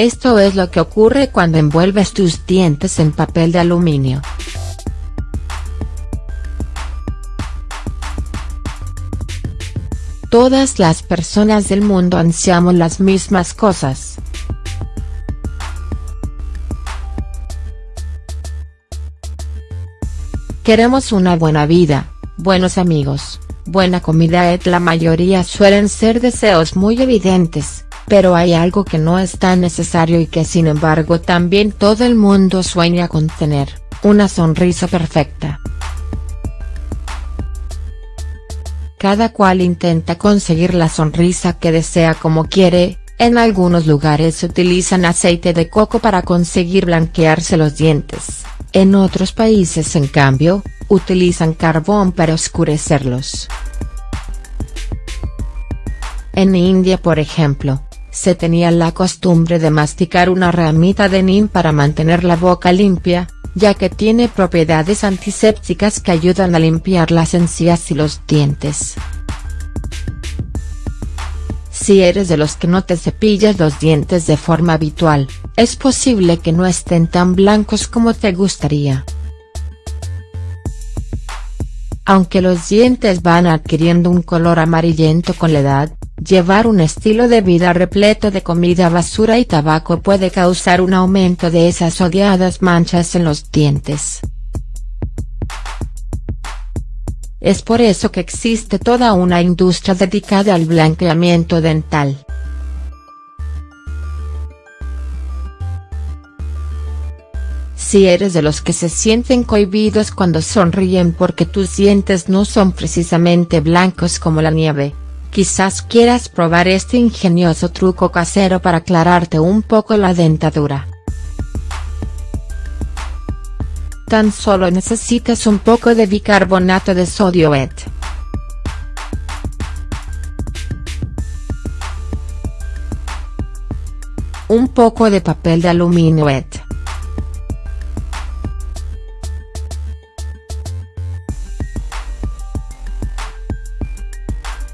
Esto es lo que ocurre cuando envuelves tus dientes en papel de aluminio. Todas las personas del mundo ansiamos las mismas cosas. Queremos una buena vida, buenos amigos, buena comida et la mayoría suelen ser deseos muy evidentes, pero hay algo que no es tan necesario y que sin embargo también todo el mundo sueña con tener, una sonrisa perfecta. Cada cual intenta conseguir la sonrisa que desea como quiere, en algunos lugares utilizan aceite de coco para conseguir blanquearse los dientes, en otros países en cambio, utilizan carbón para oscurecerlos. En India por ejemplo, se tenía la costumbre de masticar una ramita de neem para mantener la boca limpia, ya que tiene propiedades antisépticas que ayudan a limpiar las encías y los dientes. Si eres de los que no te cepillas los dientes de forma habitual, es posible que no estén tan blancos como te gustaría. Aunque los dientes van adquiriendo un color amarillento con la edad, Llevar un estilo de vida repleto de comida basura y tabaco puede causar un aumento de esas odiadas manchas en los dientes. Es por eso que existe toda una industria dedicada al blanqueamiento dental. Si eres de los que se sienten cohibidos cuando sonríen porque tus dientes no son precisamente blancos como la nieve, Quizás quieras probar este ingenioso truco casero para aclararte un poco la dentadura. Tan solo necesitas un poco de bicarbonato de sodio et. Un poco de papel de aluminio et.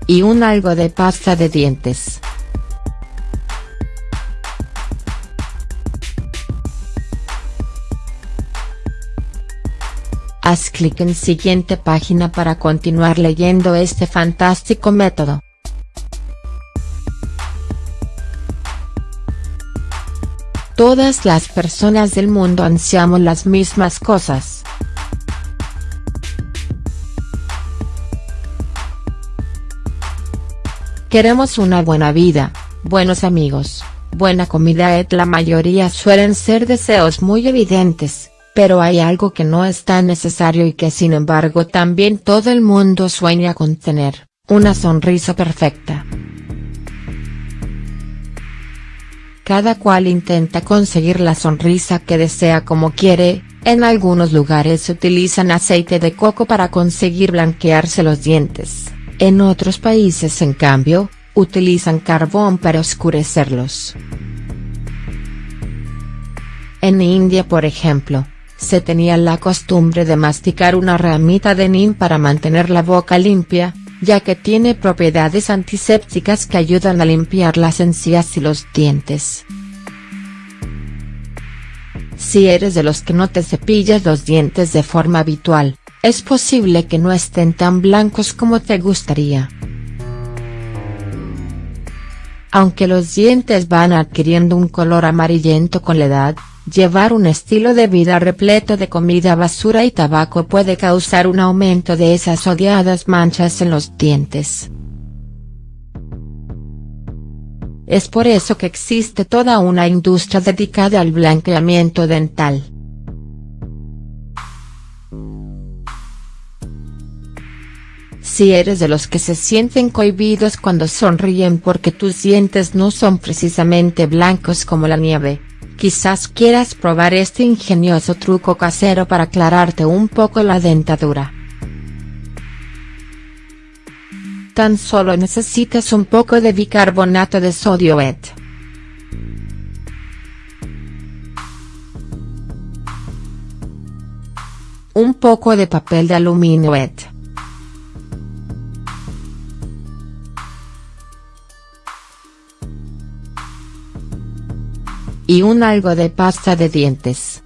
Y un algo de pasta de dientes. Haz clic en siguiente página para continuar leyendo este fantástico método. Todas las personas del mundo ansiamos las mismas cosas. Queremos una buena vida, buenos amigos, buena comida et la mayoría suelen ser deseos muy evidentes, pero hay algo que no es tan necesario y que sin embargo también todo el mundo sueña con tener, una sonrisa perfecta. Cada cual intenta conseguir la sonrisa que desea como quiere, en algunos lugares utilizan aceite de coco para conseguir blanquearse los dientes. En otros países en cambio, utilizan carbón para oscurecerlos. En India por ejemplo, se tenía la costumbre de masticar una ramita de neem para mantener la boca limpia, ya que tiene propiedades antisépticas que ayudan a limpiar las encías y los dientes. Si eres de los que no te cepillas los dientes de forma habitual, es posible que no estén tan blancos como te gustaría. Aunque los dientes van adquiriendo un color amarillento con la edad, llevar un estilo de vida repleto de comida basura y tabaco puede causar un aumento de esas odiadas manchas en los dientes. Es por eso que existe toda una industria dedicada al blanqueamiento dental. Si eres de los que se sienten cohibidos cuando sonríen porque tus dientes no son precisamente blancos como la nieve, quizás quieras probar este ingenioso truco casero para aclararte un poco la dentadura. Tan solo necesitas un poco de bicarbonato de sodio et. Un poco de papel de aluminio et. Y un algo de pasta de dientes.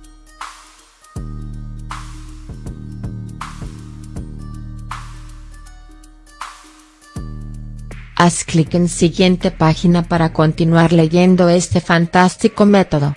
Haz clic en siguiente página para continuar leyendo este fantástico método.